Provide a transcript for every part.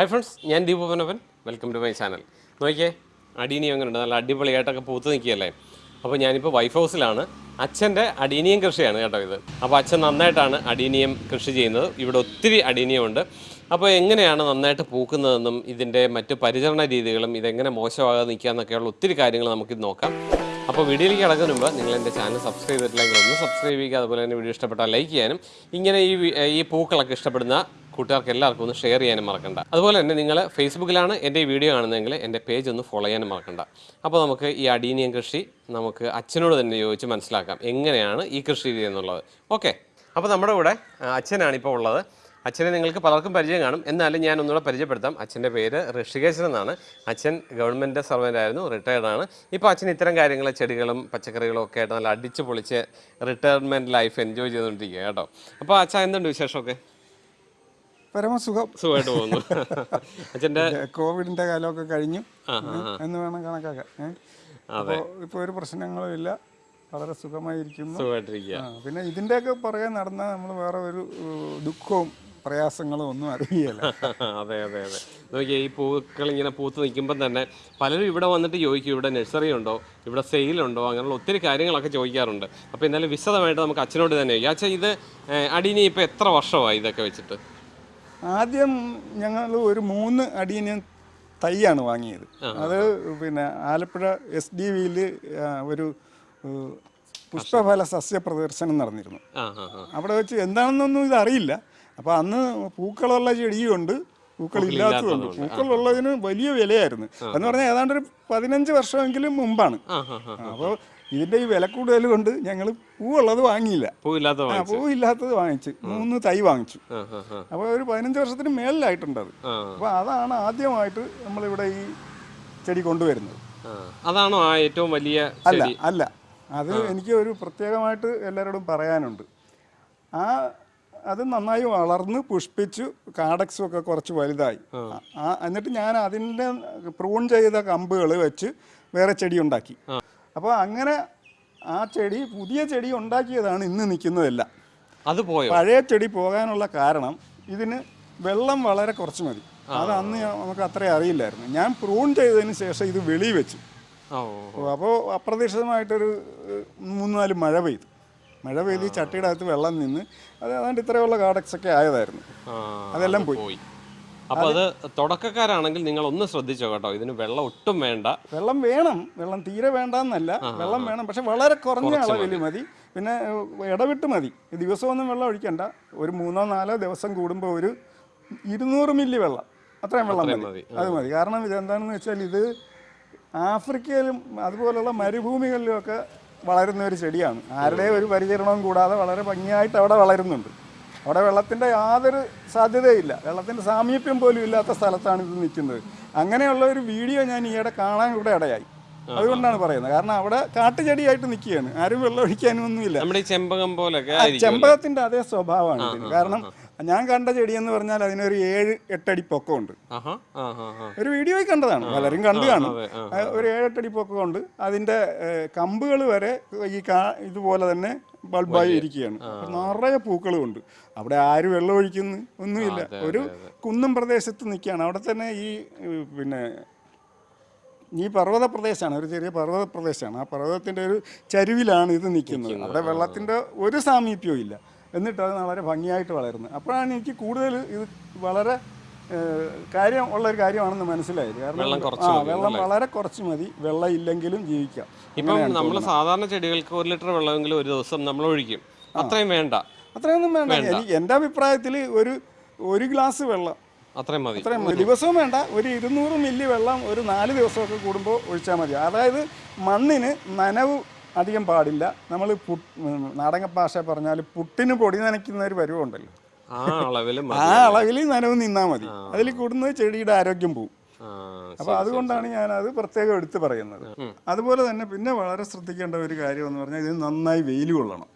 Hi friends ഞാൻ Deepu Panappan welcome to my channel നോക്കിയേ adenium ഉണ്ട് നല്ല അടിപൊളിയായിട്ടൊക്കെ പൂത്ത് നിൽക്കുകയല്ലേ? അപ്പോൾ ഞാനിപ്പോൾ വൈഫ് ഹൗസിലാണ് അച്ഛന്റെ അടീനിയം കൃഷിയാണ് കേട്ടോ ഇത്. അപ്പോൾ അച്ഛൻ നന്നായിട്ടാണ് അടീനിയം കൃഷി ചെയ്യുന്നത്. ഇവിടെ ഒത്തിരി അടീനിയമുണ്ട്. അപ്പോൾ എങ്ങനെയാണ് നന്നായിട്ട് പൂക്കുന്നതെന്നും ഇതിന്റെ മറ്റ് പരിചരണ രീതികളും ഇതെങ്ങനെ മോശമാകാതെ നിൽക്കുക എന്നൊക്കെയുള്ള ഒത്തിരി കാര്യങ്ങൾ നമുക്കിത് നോക്കാം. അപ്പോൾ വീഡിയോയിലേക്ക് കിടക്കുന്നതിന് മുമ്പ് നിങ്ങൾ എന്റെ ചാനൽ സബ്സ്ക്രൈബ് ചെയ്തിട്ടില്ലെങ്കിൽ ഒന്ന് സബ്സ്ക്രൈബ് ചെയ്യുക. അതുപോലെ തന്നെ വീഡിയോ ഇഷ്ടപ്പെട്ടാൽ ലൈക്ക് ചെയ്യാനും. ഇങ്ങനെ ഈ ഈ പൂക്കളൊക്കെ ഇഷ്ടപ്പെടുന്ന കൂട്ടുകാർക്ക് എല്ലാവർക്കും ഒന്ന് ഷെയർ ചെയ്യാനും മറക്കണ്ട. അതുപോലെ തന്നെ നിങ്ങൾ ഫേസ്ബുക്കിലാണ് എന്റെ ഈ വീഡിയോ കാണുന്നതെങ്കിൽ എന്റെ പേജ് ഒന്ന് ഫോളോ ചെയ്യാനും മറക്കണ്ട. അപ്പോൾ നമുക്ക് ഈ അടീനിയം കൃഷി നമുക്ക് അച്ഛനോട് തന്നെ ചോദിച്ച് മനസ്സിലാക്കാം. എങ്ങനെയാണ് ഈ കൃഷി രീതി എന്നുള്ളത്. ഓക്കെ അപ്പോൾ നമ്മുടെ കൂടെ അച്ഛനാണ് ഇപ്പോൾ ഉള്ളത്. അച്ഛനെ നിങ്ങൾക്ക് പലർക്കും പരിചയം കാണും. എന്നാലും ഞാൻ ഒന്നുകൂടെ പരിചയപ്പെടുത്താം. അച്ഛന്റെ പേര് ഋഷികേശൻ എന്നാണ്. അച്ഛൻ ഗവൺമെന്റ് സർവന്റ് ആയിരുന്നു റിട്ടയർഡ് ആണ്. ഇപ്പോൾ അച്ഛൻ ഇത്തരം കാര്യങ്ങൾ ചെടികളും പച്ചക്കറികളും ഒക്കെ ആയിട്ട് നല്ല അടിച്ച് പൊളിച്ച് റിട്ടയർമെന്റ് ലൈഫ് എൻജോയ് ചെയ്തുകൊണ്ടിരിക്കുക കേട്ടോ. അപ്പോൾ അച്ഛൻ എന്തുണ്ട് വിശേഷമൊക്കെ? പരമസുഖം. സുഖമായിട്ട് പോകുന്നു. അച്ഛന്റെ കാലമൊക്കെ കഴിഞ്ഞു. എന്ന് വേണം കണക്കാക്കാൻ? അപ്പോൾ ഇപ്പോൾ ഒരു പ്രശ്നങ്ങളും ഇല്ല. വളരെ സുഖമായിരിക്കുന്നു. സുഖമായിട്ടിരിക്കുക. പിന്നെ ഇതിന്റെയൊക്കെ പുറകെ നടന്ന നമ്മൾ വേറെ ഒരു ദുഃഖവും പ്രയാസങ്ങളും ഒന്നും അറിയില്ല. അതെ അതെ അതെ. നോക്കിയാൽ ഈ പൂക്കൾ ഇങ്ങനെ പൂത്ത് നിൽക്കുമ്പോൾ തന്നെ പലരും ഇവിടെ വന്നിട്ട് ചോദിക്കും ഇവിടെ നഴ്സറി ഉണ്ടോ? ഇവിടെ സെയിലുണ്ടോ അങ്ങനെയുള്ള ഒത്തിരി കാര്യങ്ങളൊക്കെ ചോദിക്കാറുണ്ട്. അപ്പോൾ എന്നാലും വിശദമായിട്ട് നമുക്ക് അച്ഛനോട് തന്നെ ചോദിക്കാം. അച്ഛാ ഇത് അടീനി ഇപ്പോൾ എത്ര വർഷമായി ഇതൊക്കെ വെച്ചിട്ട്? ആദ്യം ഞങ്ങൾ ഒരു മൂന്ന് അടിയന് തൈയാണ് വാങ്ങിയത്. അത് പിന്നെ ആലപ്പുഴ എസ് ഡി വിയിൽ ഒരു പുഷ്പഫല സസ്യ പ്രദർശനം നടന്നിരുന്നു. അവിടെ വെച്ച് എന്താണെന്നൊന്നും ഇത് അറിയില്ല അപ്പോൾ അന്ന് പൂക്കളുള്ള ചെടിയുണ്ട് പൂക്കൾ ഇല്ലാത്തതുണ്ട് പൂക്കളുള്ളതിന് വലിയ വിലയായിരുന്നു. എന്ന് പറഞ്ഞാൽ ഏതാണ്ട് ഒരു പതിനഞ്ച് വർഷമെങ്കിലും മുമ്പാണ്. അപ്പോൾ ഇതിന്റെ ഈ വില കൂടുതൽ കൊണ്ട് ഞങ്ങൾ പൂവുള്ളത് വാങ്ങിയില്ല. പൂവില്ലാത്ത ആ വാങ്ങി പൂവില്ലാത്തത് വാങ്ങിച്ചു. മൂന്ന് തൈ വാങ്ങിച്ചു. അപ്പോൾ ഒരു പതിനഞ്ച് വർഷത്തിന് മേളിലായിട്ടുണ്ട് അത്. അപ്പൊ അപ്പോൾ അതാണ് ആദ്യമായിട്ട് നമ്മളിവിടെ ഈ ചെടി കൊണ്ടുവരുന്നത്. അതാണോ ആ ഏറ്റവും വലിയ അല്ല അല്ല. അത് എനിക്ക് ഒരു പ്രത്യേകമായിട്ട് എല്ലാവരോടും പറയാനുണ്ട്. ആ അത് നന്നായി വളർന്ന് പുഷ്പിച്ചു കാടക്സും ഒക്കെ കുറച്ച് വലുതായി. എന്നിട്ട് ഞാൻ അതിന്റെ പ്രൂൺ ചെയ്ത കമ്പുകൾ വെച്ച് വേറെ ചെടി ഉണ്ടാക്കി. അപ്പോൾ അങ്ങനെ ആ ചെടി പുതിയ ചെടി ഉണ്ടാക്കിയതാണ് ഇന്ന് നിൽക്കുന്നതെല്ലാം. അത് പോയ? പഴയ ചെടി പോകാനുള്ള കാരണം ഇതിന് വെള്ളം വളരെ കുറച്ച് മതി. അത് അന്ന് നമുക്ക് അത്ര അറിയില്ലായിരുന്നു. ഞാൻ പ്രൂൺ ചെയ്തതിന് ശേഷം ഇത് വെളി വെച്ചു. അപ്പോൾ അപ്രതീക്ഷിതമായിട്ടൊരു നാല് മഴ പെയ്തു. മഴ പെയ്ത് ചട്ടിയുടെ അകത്ത് വെള്ളം നിന്ന് അത് ഏതാണ്ട് ഇത്രയുള്ള കാടക്സ് ഒക്കെ ആയതായിരുന്നു അതെല്ലാം പോയി. അപ്പോൾ അത് തുടക്കക്കാരാണെങ്കിൽ നിങ്ങൾ ഒന്ന് ശ്രദ്ധിച്ചോ കേട്ടോ. ഇതിന് വെള്ളം ഒട്ടും വേണ്ട. വെള്ളം വേണം. വെള്ളം തീരെ വേണ്ടെന്നല്ല. വെള്ളം വേണം. പക്ഷെ വളരെ കുറഞ്ഞ അളവിൽ മതി. പിന്നെ ഇടവിട്ട് മതി. ദിവസമൊന്നും വെള്ളം ഒഴിക്കണ്ട. ഒരു മൂന്നോ നാലോ ദിവസം കൂടുമ്പോൾ ഒരു ഇരുന്നൂറ് മില്ലി വെള്ളം. അത്രയും വെള്ളം മതി. അത് മതി. കാരണം ഇതെന്താണെന്ന് വെച്ചാൽ ഇത് ആഫ്രിക്കയിലും അതുപോലുള്ള മരുഭൂമികളിലും ഒക്കെ വളരുന്ന ഒരു ചെടിയാണ്. ആരുടെയും ഒരു പരിചരണവും കൂടാതെ വളരെ ഭംഗിയായിട്ട് അവിടെ വളരുന്നുണ്ട്. അവിടെ വെള്ളത്തിന്റെ യാതൊരു സാധ്യതയില്ല. വെള്ളത്തിന്റെ സാമീപ്യം പോലും ഇല്ലാത്ത സ്ഥലത്താണ് ഇത് നിൽക്കുന്നത്. അങ്ങനെയുള്ള ഒരു വീഡിയോ ഞാൻ ഈയിടെ കാണാൻ ഇവിടെ ഇടയായി. അതുകൊണ്ടാണ് പറയുന്നത്. കാരണം അവിടെ കാട്ടുചെടിയായിട്ട് നിൽക്കുകയാണ്. ആരും വെള്ളം ഒഴിക്കാനും ഒന്നുമില്ല. നമ്മുടെ ചെമ്പകം പോലെ ചെമ്പകത്തിന്റെ അതേ സ്വഭാവമാണ് ഇതിന്. കാരണം ഞാൻ കണ്ട ചെടി എന്ന് പറഞ്ഞാൽ അതിനൊരു ഏഴ് എട്ടടി പൊക്കമുണ്ട്. ഒരു വീഡിയോയിൽ കണ്ടതാണ്. പലരും കണ്ടു കാണും. ഒരു ഏഴെട്ടടി പൊക്കമുണ്ട്. അതിന്റെ കമ്പുകൾ വരെ ഈ ഇതുപോലെ തന്നെ ബൾബായി ഇരിക്കുകയാണ്. നിറയെ പൂക്കളും ഉണ്ട്. അവിടെ ആര് വെള്ളം ഒഴിക്കുന്നു ഒന്നുമില്ല. ഒരു കുന്നും പ്രദേശത്ത് നിൽക്കുകയാണ്. അവിടെ തന്നെ ഈ പിന്നെ ഈ പർവത പ്രദേശമാണ്. ഒരു ചെറിയ പർവത പ്രദേശമാണ്. ആ പർവതത്തിന്റെ ഒരു ചരിവിലാണ് ഇത് നിൽക്കുന്നത്. അവിടെ വെള്ളത്തിന്റെ ഒരു സാമീപ്യവും ഇല്ല. എന്നിട്ട് അത് വളരെ ഭംഗിയായിട്ട് വളരുന്നത് അപ്പോഴാണ് എനിക്ക് കൂടുതൽ ഇത് വളരെ കാര്യം ഉള്ള ഒരു കാര്യമാണെന്ന് മനസ്സിലായത്. കാരണം വെള്ളം കുറച്ച് ആ വെള്ളം വളരെ കുറച്ച് മതി. വെള്ളം ഇല്ലെങ്കിലും ജീവിക്കാം. ഇപ്പം നമ്മൾ സാധാരണ ചെടികൾക്ക് ഒരു ലിറ്റർ വെള്ളമെങ്കിലും ഒരു ദിവസം നമ്മൾ ഒഴിക്കും. അത്രയും വേണ്ട. അത്രയൊന്നും വേണ്ട. എനിക്ക് എന്റെ അഭിപ്രായത്തിൽ ഒരു ഒരു ഗ്ലാസ് വെള്ളം അത്രയും മതി. അത്രയും. ദിവസവും വേണ്ട. ഒരു ഇരുന്നൂറ് മില്ലി വെള്ളം ഒരു നാല് ദിവസമൊക്കെ കൂടുമ്പോൾ ഒഴിച്ചാൽ മതി. അതായത് മണ്ണിന് നനവ് അധികം പാടില്ല. നമ്മൾ നാടക ഭാഷ പറഞ്ഞാൽ പുട്ടിന് പൊടി നനയ്ക്കുന്ന ഒരു പരുവമുണ്ടല്ലോ ആ അളവിൽ ആ അളവിൽ നനവ് നിന്നാ മതി. അതിൽ കൂടുന്നത് ചെടിയുടെ ആരോഗ്യം പോവും. അപ്പൊ അതുകൊണ്ടാണ് ഞാൻ അത് പ്രത്യേകം എടുത്തു പറയുന്നത്. അതുപോലെ തന്നെ പിന്നെ വളരെ ശ്രദ്ധിക്കേണ്ട ഒരു കാര്യം എന്ന് പറഞ്ഞാൽ ഇത് നന്നായി വെയിൽ കൊള്ളണം.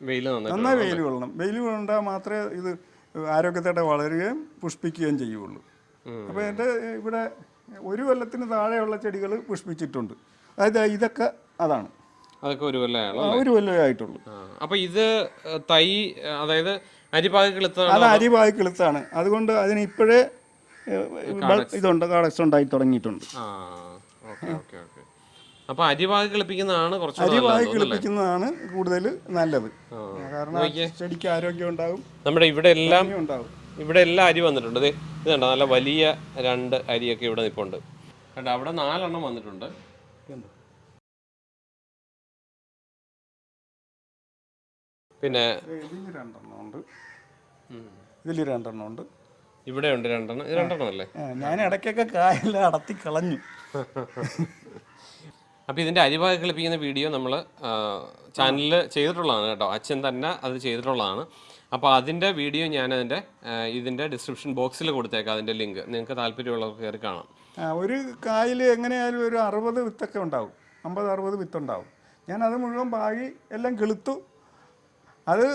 നന്നായി നന്നായി വെയിൽ കൊള്ളണം. വെയിൽ കൊണ്ടാൽ മാത്രമേ ഇത് ആരോഗ്യത്തോടെ വളരുകയും പുഷ്പിക്കുകയും ചെയ്യുള്ളൂ അപ്പോൾ എന്റെ ഇവിടെ ഒരു കൊല്ലത്തിന് താഴെയുള്ള ചെടികൾ പുഷ്പിച്ചിട്ടുണ്ട്. അതായത് ഇതൊക്കെ അതാണ്. അതൊക്കെ ഒരു ഒരു കൊല്ലമേ ആയിട്ടുള്ളൂ. അപ്പൊ ഇത് തൈ അതായത് അരിപ്പാകി കിളുത്ത അത് അരിവായി കിളുത്താണ് അതുകൊണ്ട് അതിന് ഇപ്പോഴേ ഇതുണ്ട് കാടക്സ് ഉണ്ടായി തുടങ്ങിയിട്ടുണ്ട്. അപ്പോൾ അരിവാകി കളിപ്പിക്കുന്നതാണ് തോന്നുന്നു, അല്ലേ? കിളിപ്പിക്കുന്നതാണ് കൂടുതൽ നല്ലത്. കാരണം ചെടിക്ക് ആരോഗ്യം ഉണ്ടാവും നമ്മുടെ ഇവിടെ എല്ലാം ഇവിടെ എല്ലാം അരി വന്നിട്ടുണ്ട്. ഇത് കണ്ടോ? നല്ല വലിയ രണ്ട് അരിയൊക്കെ ഇവിടെ നിൽപ്പുണ്ട് കണ്ടോ? അവിടെ നാലെണ്ണം വന്നിട്ടുണ്ട്. പിന്നെ ഇതിൽ രണ്ടെണ്ണം ഉണ്ട്. ഇതിൽ രണ്ടെണ്ണം ഉണ്ട്. ഇവിടെ ഉണ്ട് രണ്ടെണ്ണം. ഇത് രണ്ടെണ്ണം അല്ലേ? ഞാൻ ഇടയ്ക്കൊക്കെ കായെല്ലാം അടത്തി കളഞ്ഞു. അപ്പോൾ ഇതിന്റെ അരിവാകി കളിപ്പിക്കുന്ന വീഡിയോ നമ്മൾ ചാനലിൽ ചെയ്തിട്ടുള്ളതാണ് കേട്ടോ. അച്ഛൻ തന്നെ അത് ചെയ്തിട്ടുള്ളതാണ്. അപ്പോൾ അതിന്റെ വീഡിയോ ഞാൻ അതിന്റെ ഇതിന്റെ ഡിസ്ക്രിപ്ഷൻ ബോക്സിൽ കൊടുത്തേക്കാം അതിന്റെ ലിങ്ക്. നിങ്ങൾക്ക് താല്പര്യമുള്ളവർക്ക് കയറി കാണാം. ഒരു കായിൽ എങ്ങനെയായാലും ഒരു അറുപത് വിത്തൊക്കെ ഉണ്ടാവും. അമ്പത് അറുപത് വിത്തുണ്ടാവും. ഞാൻ അത് മുഴുവൻ പാകി എല്ലാം കിളുത്തു. അത്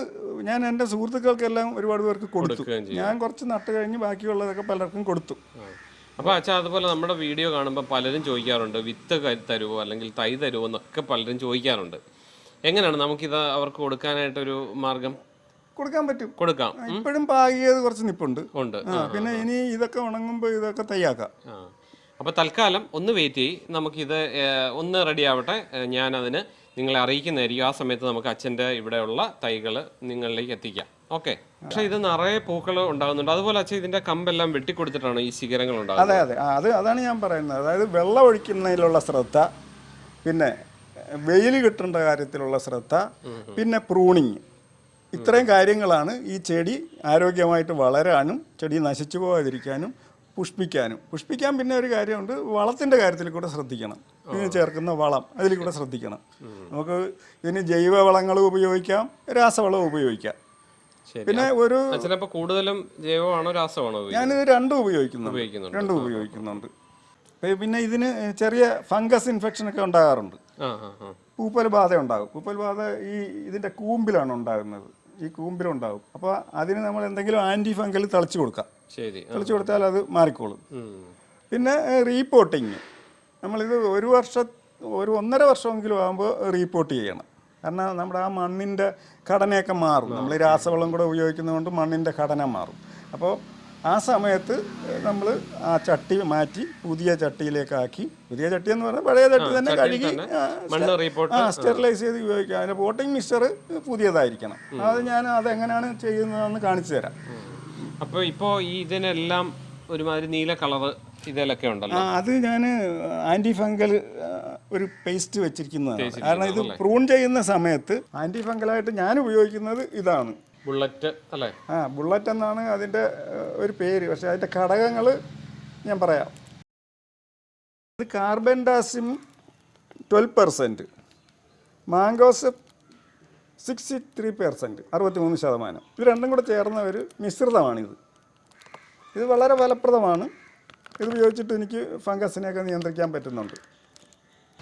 ഞാൻ എന്റെ സുഹൃത്തുക്കൾക്കെല്ലാം ഒരുപാട് പേർക്ക് കൊടുത്തു. ഞാൻ കുറച്ച് നട്ട് കഴിഞ്ഞ് ബാക്കിയുള്ളതൊക്കെ പലർക്കും കൊടുത്തു. അപ്പോൾ അച്ഛാ അതുപോലെ നമ്മുടെ വീഡിയോ കാണുമ്പോൾ പലരും ചോദിക്കാറുണ്ട് വിത്ത് തരുവോ തരുമോ അല്ലെങ്കിൽ തൈ തരുവോ എന്നൊക്കെ പലരും ചോദിക്കാറുണ്ട്. എങ്ങനെയാണ് നമുക്കിത് അവർക്ക് കൊടുക്കാനായിട്ടൊരു മാർഗം? കൊടുക്കാൻ പറ്റും. കൊടുക്കാം. ഇപ്പോഴും പാകിയത് കുറച്ച് നിപ്പുണ്ട്. ഉണ്ട്. പിന്നെ ഇനി ഇതൊക്കെ ഉണങ്ങുമ്പോൾ ഇതൊക്കെ തയ്യാക്കാം. അപ്പൊ അപ്പോൾ തൽക്കാലം ഒന്ന് വെയിറ്റ് ചെയ്യ്. നമുക്കിത് ഒന്ന് റെഡി ആവട്ടെ. ഞാനതിന് നിങ്ങളെ അറിയിക്കുന്നതായിരിക്കും. ആ സമയത്ത് നമുക്ക് അച്ഛന്റെ ഇവിടെയുള്ള തൈകൾ നിങ്ങളിലേക്ക് എത്തിക്കാം. ഓക്കെ. പക്ഷെ ഇത് നിറയെ പൂക്കൾ ഉണ്ടാകുന്നുണ്ട്. അതുപോലെ അച്ഛൻ ഇതിന്റെ കമ്പെല്ലാം വെട്ടിക്കൊടുത്തിട്ടാണ് ഈ ശിഖരങ്ങൾ ഉണ്ടാകുന്നത്. അതെ അതെ. അത് അതാണ് ഞാൻ പറയുന്നത്. അതായത് വെള്ളം ഒഴിക്കുന്നതിലുള്ള ശ്രദ്ധ പിന്നെ വെയിൽ കിട്ടേണ്ട കാര്യത്തിലുള്ള ശ്രദ്ധ പിന്നെ പ്രൂണിങ്. ഇത്രയും കാര്യങ്ങളാണ് ഈ ചെടി ആരോഗ്യമായിട്ട് വളരാനും ചെടി നശിച്ചു പോകാതിരിക്കാനും പുഷ്പിക്കാനും. പുഷ്പിക്കാൻ പിന്നെ ഒരു കാര്യമുണ്ട് വളത്തിന്റെ കാര്യത്തിൽ കൂടെ ശ്രദ്ധിക്കണം. ഇതിന് ചേർക്കുന്ന വളം അതിൽ കൂടെ ശ്രദ്ധിക്കണം. നമുക്ക് ഇതിന് ജൈവ വളങ്ങൾ ഉപയോഗിക്കാം രാസവളം ഉപയോഗിക്കാം. പിന്നെ ഒരു കൂടുതലും ജൈവമാണോ രാസമാണോ? ഞാനിത് രണ്ടും ഉപയോഗിക്കുന്നുണ്ട്. ഉപയോഗിക്കുന്നുണ്ട്. രണ്ടും ഉപയോഗിക്കുന്നുണ്ട്. പിന്നെ ഇതിന് ചെറിയ ഫംഗസ് ഇൻഫെക്ഷൻ ഒക്കെ ഉണ്ടാകാറുണ്ട്. പൂപ്പൽ ബാധ ഉണ്ടാകും. പൂപ്പൽ ബാധ ഈ ഇതിന്റെ കൂമ്പിലാണ് ഉണ്ടാകുന്നത്. ഈ കൂമ്പിലുണ്ടാകും. അപ്പോൾ അതിന് നമ്മൾ എന്തെങ്കിലും ആന്റി ഫംഗൽ തളിച്ചു കൊടുക്കാം. ശരി. തളിച്ചു കൊടുത്താൽ അത് മാറിക്കോളും. പിന്നെ റീപ്പോർട്ടിങ് നമ്മളിത് ഒരു വർഷ ഒരു ഒന്നര വർഷമെങ്കിലും ആകുമ്പോൾ റീപ്പോർട്ട് ചെയ്യണം. കാരണം നമ്മുടെ ആ മണ്ണിന്റെ ഘടനയൊക്കെ മാറും. നമ്മൾ രാസവളം കൂടെ ഉപയോഗിക്കുന്നതുകൊണ്ട് മണ്ണിന്റെ ഘടന മാറും. അപ്പോൾ ആ സമയത്ത് നമ്മൾ ആ ചട്ടി മാറ്റി പുതിയ ചട്ടിയിലേക്കാക്കി. പുതിയ ചട്ടി എന്ന് പറഞ്ഞാൽ പഴയ ചട്ടി തന്നെ കഴുകി ആ സ്റ്റെറിലൈസ് ചെയ്ത് ഉപയോഗിക്കാം. അതിന്റെ പോട്ടിംഗ് മിക്സ്ചർ പുതിയതായിരിക്കണം. അത് ഞാൻ അതെങ്ങനെയാണ് ചെയ്യുന്നതെന്ന് കാണിച്ചു തരാം. അപ്പോൾ ഇപ്പോ ഈ ഇതിനെല്ലാം ഒരുമാതിരി നീല കളറ് ഇതിലൊക്കെ ഉണ്ടല്ലോ. അത് ഞാൻ ആന്റി ഫംഗൽ ഒരു പേസ്റ്റ് വെച്ചിരിക്കുന്നതാണ്. കാരണം ഇത് പ്രൂൺ ചെയ്യുന്ന സമയത്ത് ആന്റി ഫംഗലായിട്ട് ഞാൻ ഉപയോഗിക്കുന്നത് ഇതാണ്. ബുള്ളറ്റ് അല്ലേ? ആ ബുള്ളറ്റ് എന്നാണ് അതിന്റെ ഒരു പേര്. പക്ഷെ അതിന്റെ ഘടകങ്ങൾ ഞാൻ പറയാം. ഇത് carbon ഡാസിം twelve percent. Mangoes sixty three percent അറുപത്തി മൂന്ന് ശതമാനം. ഇത് രണ്ടും കൂടെ ചേർന്ന ഒരു മിശ്രിതമാണിത്. ഇത് വളരെ ഫലപ്രദമാണ്. ഇത് ഉപയോഗിച്ചിട്ട് എനിക്ക് ഫംഗസിനെയൊക്കെ നിയന്ത്രിക്കാൻ പറ്റുന്നുണ്ട്.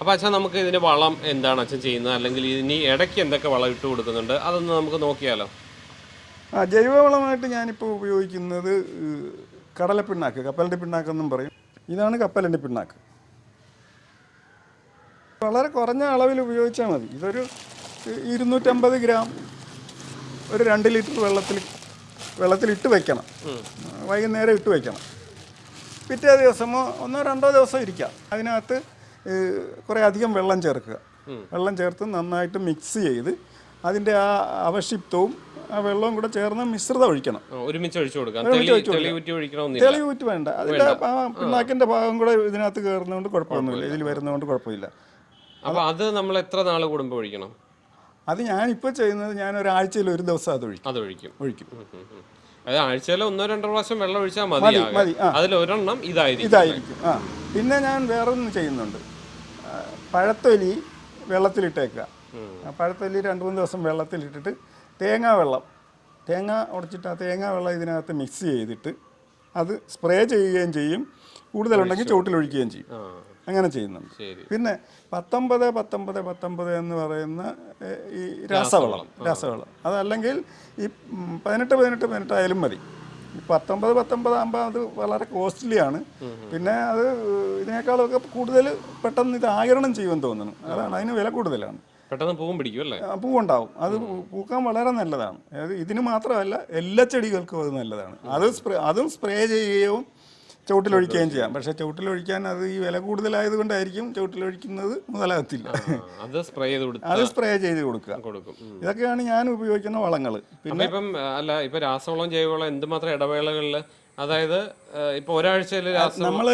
അപ്പോൾ അച്ഛൻ നമുക്ക് ഇതിന് വളം എന്താണ് അച്ഛൻ ചെയ്യുന്നത്? അല്ലെങ്കിൽ ഇതിന് ഇടയ്ക്ക് എന്തൊക്കെ വളം ഇട്ട് കൊടുക്കുന്നുണ്ട്? അതൊന്ന് നമുക്ക് നോക്കിയാലോ? ആ ജൈവവളമായിട്ട് ഞാനിപ്പോൾ ഉപയോഗിക്കുന്നത് കടല പിണ്ണാക്ക് കപ്പലിന്റെ പിണ്ണാക്കെന്നും പറയും. ഇതാണ് കപ്പലിന്റെ പിണ്ണാക്ക്. വളരെ കുറഞ്ഞ അളവിൽ ഉപയോഗിച്ചാൽ മതി. ഇതൊരു ഇരുന്നൂറ്റമ്പത് ഗ്രാം ഒരു രണ്ട് ലിറ്റർ വെള്ളത്തിൽ വെള്ളത്തിലിട്ട് വെക്കണം. വൈകുന്നേരം ഇട്ട് വെക്കണം. പിറ്റേ ദിവസമോ ഒന്നോ രണ്ടോ ദിവസം ഇരിക്കാം. അതിനകത്ത് കുറേ അധികം വെള്ളം ചേർക്കുക. വെള്ളം ചേർത്ത് നന്നായിട്ട് മിക്സ് ചെയ്ത് അതിന്റെ ആ അവശിപ്തവും ആ വെള്ളവും കൂടെ ചേർന്ന് മിശ്രിതം ഒഴിക്കണം. ഒരുമിച്ച് ഒഴിച്ചു കൊടുക്കാം. തെളി തെളി ഊറ്റി ഒഴിക്കണമെന്നില്ല. വേണ്ട. അതിന്റെ ആ പിണ്ണാക്കിന്റെ ഭാഗം കൂടെ ഇതിനകത്ത് കയറുന്നതുകൊണ്ട് കുഴപ്പമൊന്നുമില്ല. ഇതിൽ വരുന്നതുകൊണ്ട് കുഴപ്പമില്ല. അപ്പോൾ അത് നമ്മൾ എത്ര നാൾ കൂടുമ്പോൾ ഒഴിക്കണം? അത് ഞാനിപ്പോൾ ചെയ്യുന്നത് ഞാൻ ഒരാഴ്ചയിൽ ഒരു ദിവസം അത് ഒഴിക്കും. അത് ഒഴിക്കും. ഒഴിക്കും ഉം, ഉം, ഉം. അത് ആഴ്ചയിൽ ഒന്നോ രണ്ടോ പ്രാവശ്യം വെള്ളം ഒഴിച്ചാൽ മതി മതി മതി. ആ. അതിൽ ഒരെണ്ണം ഇതായിരിക്കും. ഇതായിരിക്കും. ആ. പിന്നെ ഞാൻ വേറൊന്നും ചെയ്യുന്നുണ്ട്. ആ, പഴത്തൊലി വെള്ളത്തിലിട്ടേക്കുക. ആ പഴത്തൊലി രണ്ട് മൂന്ന് ദിവസം വെള്ളത്തിലിട്ടിട്ട് തേങ്ങാ വെള്ളം. തേങ്ങ ഉടച്ചിട്ട് ആ തേങ്ങാ വെള്ളം ഇതിനകത്ത് മിക്സ് ചെയ്തിട്ട് അത് സ്പ്രേ ചെയ്യുകയും ചെയ്യും. കൂടുതലുണ്ടെങ്കിൽ ചുവട്ടിലൊഴിക്കുകയും ചെയ്യും. ആ. അങ്ങനെ ചെയ്യുന്നുണ്ട്. പിന്നെ പത്തൊമ്പത് പത്തൊമ്പത് പത്തൊമ്പത് എന്ന് പറയുന്ന ഈ രാസവളം രാസവളം. അതല്ലെങ്കിൽ ഈ പതിനെട്ട് പതിനെട്ട് പതിനെട്ട് ആയാലും മതി. പത്തൊമ്പത് പത്തൊമ്പത് ആകുമ്പോൾ അത് വളരെ കോസ്റ്റ്ലിയാണ് പിന്നെ അത് ഇതിനേക്കാളൊക്കെ കൂടുതൽ പെട്ടെന്ന് ഇത് ആകരണം ചെയ്യുമെന്ന് തോന്നുന്നു. അതാണ് അതിന് വില കൂടുതലാണ്. പെട്ടെന്ന് പൂവും പിടിക്കും അല്ലേ? പൂവുണ്ടാവും അത് പൂക്കാൻ വളരെ നല്ലതാണ്. അതായത് ഇതിന് മാത്രമല്ല എല്ലാ ചെടികൾക്കും അത് നല്ലതാണ്. അത് സ്പ്രേ അതും സ്പ്രേ ചെയ്യുകയും ചുവട്ടിലൊഴിക്കുകയും ചെയ്യാം. പക്ഷെ ചുവട്ടിലൊഴിക്കാൻ അത് ഈ വില കൂടുതലായത് കൊണ്ടായിരിക്കും ചുവട്ടിലൊഴിക്കുന്നത് മുതലാകത്തില്ല. അത് സ്പ്രേ ചെയ്ത് അത് സ്പ്രേ ചെയ്ത് കൊടുക്കുക. കൊടുക്കും. ഇതൊക്കെയാണ് ഞാൻ ഉപയോഗിക്കുന്ന വളങ്ങൾ പിന്നെ ഇപ്പം അല്ല ഇപ്പൊ രാസവളം ജൈവവളം എന്തുമാത്രം ഇടവേളകളിൽ അതായത് ഇപ്പൊ ഒരാഴ്ചയിൽ നമ്മൾ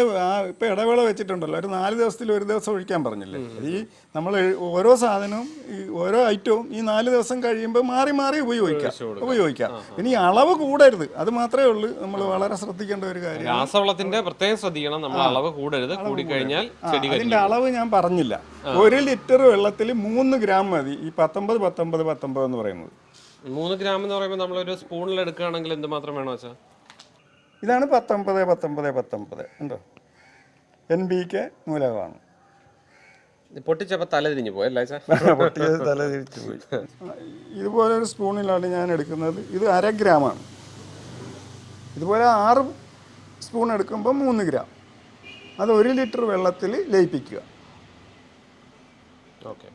ഇപ്പൊ ഇടവേള വെച്ചിട്ടുണ്ടല്ലോ. ഒരു നാല് ദിവസത്തിൽ ഒരു ദിവസം ഒഴിക്കാൻ പറഞ്ഞില്ലേ? ഈ നമ്മൾ ഓരോ സാധനവും ഈ ഓരോ ഐറ്റവും ഈ നാല് ദിവസം കഴിയുമ്പോൾ മാറി മാറി ഉപയോഗിക്കാം. ഉപയോഗിക്കാം. ഇനി അളവ് കൂടരുത്. അത് മാത്രമേ ഉള്ളൂ നമ്മൾ വളരെ ശ്രദ്ധിക്കേണ്ട ഒരു കാര്യം. രാസവളത്തിന്റെ പ്രത്യേകം ശ്രദ്ധിക്കണം. നമ്മൾ അളവ് കൂടരുത്. കൂടിക്കഴിഞ്ഞാൽ അതിന്റെ അളവ് ഞാൻ പറഞ്ഞില്ല. ഒരു ലിറ്റർ വെള്ളത്തിൽ മൂന്ന് ഗ്രാം മതി. ഈ പത്തൊമ്പത് പത്തൊമ്പത് പത്തൊമ്പത് എന്ന് പറയുന്നത്. മൂന്ന് ഗ്രാം എന്ന് പറയുമ്പോൾ നമ്മൾ നമ്മളൊരു സ്പൂണിൽ എടുക്കുകയാണെങ്കിൽ എന്ത് മാത്രം വേണോ വെച്ചാൽ ഇതാണ് പത്തൊമ്പത് പത്തൊമ്പത് പത്തൊമ്പത്. ഉണ്ടോ എൻ ബി കെ മൂലകമാണ് പൊട്ടിച്ചപ്പോ തല തിരിഞ്ഞു പോയി അല്ലേ ചാ പൊട്ടിയത് തല തിരിച്ചു പോയി. ഇതുപോലെ ഒരു സ്പൂണിലാണ് ഞാൻ എടുക്കുന്നത്. ഇത് അര ഗ്രാമാണ്. ഇതുപോലെ ആറ് സ്പൂൺ എടുക്കുമ്പോൾ മൂന്ന് ഗ്രാം. അത് ഒരു ലിറ്റർ വെള്ളത്തിൽ ലയിപ്പിക്കുക.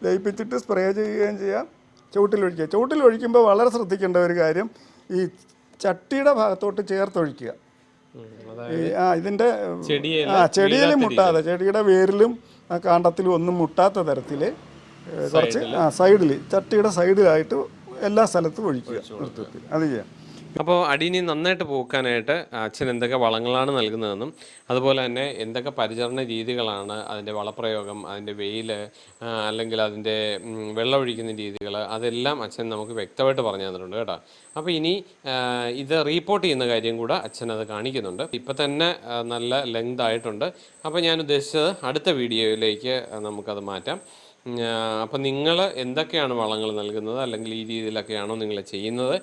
ലയിപ്പിച്ചിട്ട് സ്പ്രേ ചെയ്യുകയും ചെയ്യാം. ചുവട്ടിലൊഴിക്കുക. ചുവട്ടിലൊഴിക്കുമ്പോൾ വളരെ ശ്രദ്ധിക്കേണ്ട ഒരു കാര്യം ഈ ചട്ടിയുടെ ഭാഗത്തോട്ട് ചേർത്തൊഴിക്കുക. ആ ഇതിന്റെ ചെടിയിൽ ആ ചെടിയിൽ മുട്ടാതെ ചെടിയുടെ വേരിലും ആ കാണ്ടത്തിലും ഒന്നും മുട്ടാത്ത തരത്തിൽ കുറച്ച് ആ സൈഡിൽ ചട്ടിയുടെ സൈഡിലായിട്ട് എല്ലാ സ്ഥലത്തും ഒഴിക്കുക. നൃത്തത്തിൽ അത് ചെയ്യാം. അപ്പോൾ അടീനി നന്നായിട്ട് പോക്കാനായിട്ട് അച്ഛൻ എന്തൊക്കെ വളങ്ങളാണ് നൽകുന്നതെന്നും അതുപോലെ തന്നെ എന്തൊക്കെ പരിചരണ രീതികളാണ് അതിന്റെ വളപ്രയോഗം അതിന്റെ വെയിൽ അല്ലെങ്കിൽ അതിന്റെ വെള്ളമൊഴിക്കുന്ന രീതികൾ അതെല്ലാം അച്ഛൻ നമുക്ക് വ്യക്തമായിട്ട് പറഞ്ഞു തന്നിട്ടുണ്ട് കേട്ടോ. അപ്പോൾ ഇനി ഇത് റീപ്പോർട്ട് ചെയ്യുന്ന കാര്യം കൂടെ അച്ഛൻ അത് കാണിക്കുന്നുണ്ട്. ഇപ്പം തന്നെ നല്ല ലെങ്ത് ആയിട്ടുണ്ട്. അപ്പോൾ ഞാൻ ഉദ്ദേശിച്ചത് അടുത്ത വീഡിയോയിലേക്ക് നമുക്കത് മാറ്റാം. അപ്പം നിങ്ങൾ എന്തൊക്കെയാണ് വളങ്ങൾ നൽകുന്നത്? അല്ലെങ്കിൽ ഈ രീതിയിലൊക്കെയാണോ നിങ്ങൾ ചെയ്യുന്നത്?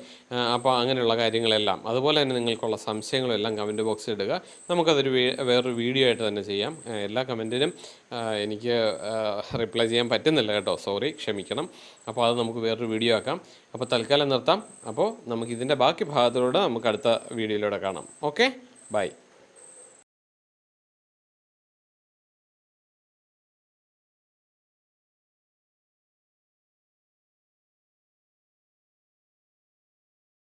അപ്പോൾ അങ്ങനെയുള്ള കാര്യങ്ങളെല്ലാം. അതുപോലെ തന്നെ നിങ്ങൾക്കുള്ള സംശയങ്ങളും എല്ലാം കമന്റ് ബോക്സിൽ ഇടുക. നമുക്കതൊരു വേറൊരു വീഡിയോ ആയിട്ട് തന്നെ ചെയ്യാം. എല്ലാ കമന്റിനും എനിക്ക് റിപ്ലൈ ചെയ്യാൻ പറ്റുന്നില്ല കേട്ടോ. സോറി ക്ഷമിക്കണം. അപ്പോൾ അത് നമുക്ക് വേറൊരു വീഡിയോ ആക്കാം. അപ്പോൾ തൽക്കാലം നിർത്താം. അപ്പോൾ നമുക്ക് ഇതിന്റെ ബാക്കി ഭാഗത്തിലൂടെ നമുക്ക് അടുത്ത വീഡിയോയിലൂടെ കാണാം. Okay bye